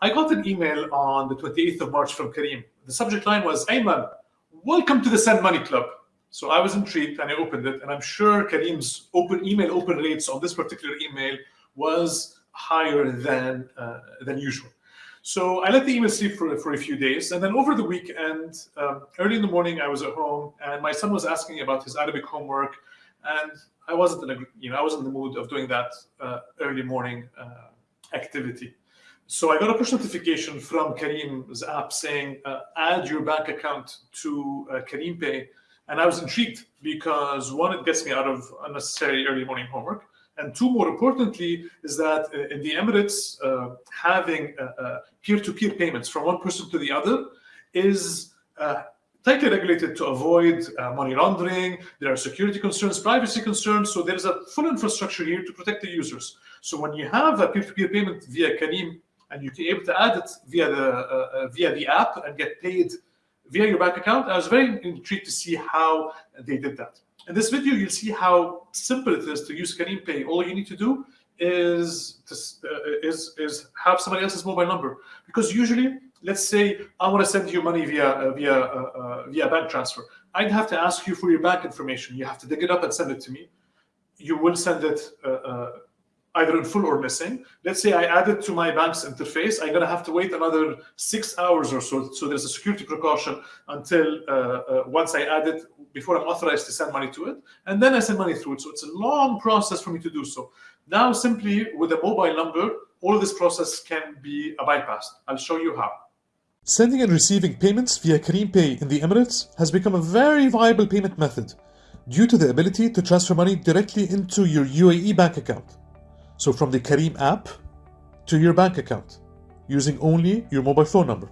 I got an email on the 28th of March from Careem. The subject line was, Ayman, welcome to the Send Money Club. So I was intrigued and I opened it, and I'm sure Careem's open email open rates on this particular email was higher than uh, than usual. So I let the email sleep for, for a few days, and then over the weekend, um, early in the morning, I was at home, and my son was asking about his Arabic homework, and I wasn't in a, you know I wasn't in the mood of doing that uh, early morning uh, activity. So I got a push notification from Careem's app saying, uh, add your bank account to uh, Careem Pay. And I was intrigued because one, it gets me out of unnecessary early morning homework. And two, more importantly, is that uh, in the Emirates, uh, having peer to peer payments from one person to the other is uh, tightly regulated to avoid uh, money laundering. There are security concerns, privacy concerns. So there's a full infrastructure here to protect the users. So when you have a peer to peer payment via Careem and you're able to add it via the uh, uh, via the app and get paid via your bank account. I was very intrigued to see how they did that. In this video, you'll see how simple it is to use Careem Pay. All you need to do is to, uh, is is have somebody else's mobile number because usually, let's say I want to send you money via uh, via uh, uh, via bank transfer. I'd have to ask you for your bank information. You have to dig it up and send it to me. You will send it either in full or missing. Let's say I add it to my bank's interface. I'm going to have to wait another six hours or so. So there's a security precaution until uh, uh, once I add it, before I'm authorized to send money to it. And then I send money through it. So it's a long process for me to do so. Now, simply with a mobile number, all of this process can be bypassed. I'll show you how. Sending and receiving payments via Careem Pay in the Emirates has become a very viable payment method due to the ability to transfer money directly into your UAE bank account. So from the Careem app to your bank account using only your mobile phone number.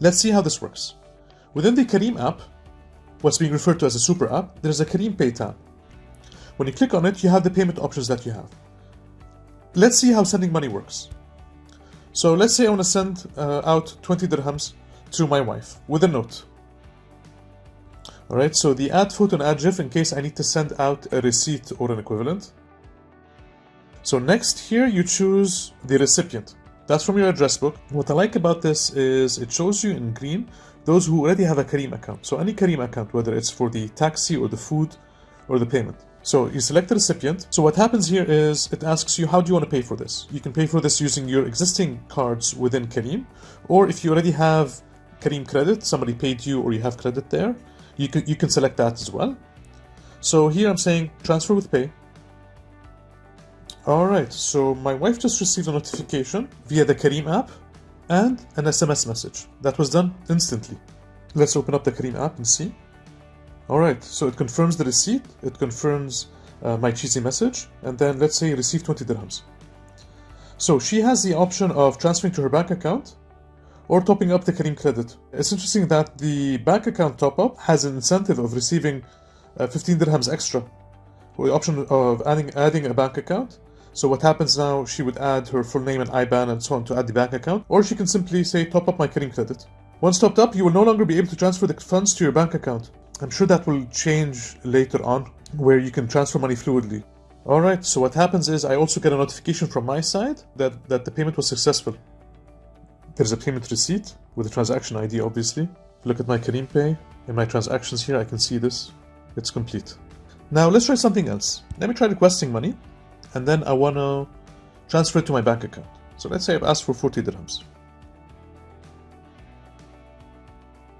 Let's see how this works. Within the Careem app, what's being referred to as a super app, there's a Careem Pay tab. When you click on it, you have the payment options that you have. Let's see how sending money works. So let's say I want to send uh, out 20 dirhams to my wife with a note. Alright, so the add photo and add GIF in case I need to send out a receipt or an equivalent. So next here you choose the recipient. That's from your address book. What I like about this is it shows you in green those who already have a Careem account. So any Careem account, whether it's for the taxi or the food or the payment. So you select the recipient. So what happens here is it asks you how do you want to pay for this? You can pay for this using your existing cards within Careem, or if you already have Careem credit, somebody paid you or you have credit there, you can you can select that as well. So here I'm saying transfer with pay. Alright, so my wife just received a notification via the Careem app and an SMS message. That was done instantly. Let's open up the Careem app and see. Alright, so it confirms the receipt, it confirms uh, my cheesy message, and then let's say receive 20 dirhams. So she has the option of transferring to her bank account or topping up the Careem credit. It's interesting that the bank account top up has an incentive of receiving uh, 15 dirhams extra, the option of adding, adding a bank account so what happens now, she would add her full name and IBAN and so on to add the bank account, or she can simply say top up my Careem credit. Once topped up, you will no longer be able to transfer the funds to your bank account. I'm sure that will change later on, where you can transfer money fluidly. Alright, so what happens is I also get a notification from my side that, that the payment was successful. There's a payment receipt with a transaction ID obviously. Look at my Careem Pay. In my transactions here I can see this. It's complete. Now let's try something else. Let me try requesting money and then I want to transfer it to my bank account. So let's say I've asked for 40 dirhams.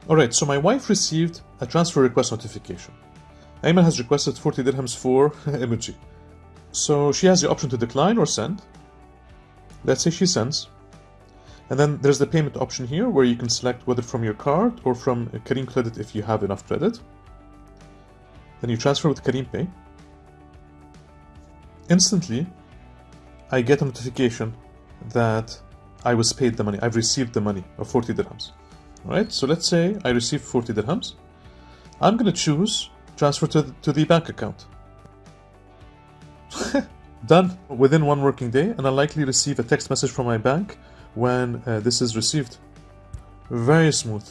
Alright, so my wife received a transfer request notification. Ayman has requested 40 dirhams for emoji. So she has the option to decline or send. Let's say she sends. And then there's the payment option here where you can select whether from your card or from Careem Credit if you have enough credit. Then you transfer with Careem Pay instantly I get a notification that I was paid the money. I've received the money of 40 dirhams. Right? So let's say I received 40 dirhams. I'm going to choose transfer to the, to the bank account. Done within one working day, and I'll likely receive a text message from my bank when uh, this is received. Very smooth.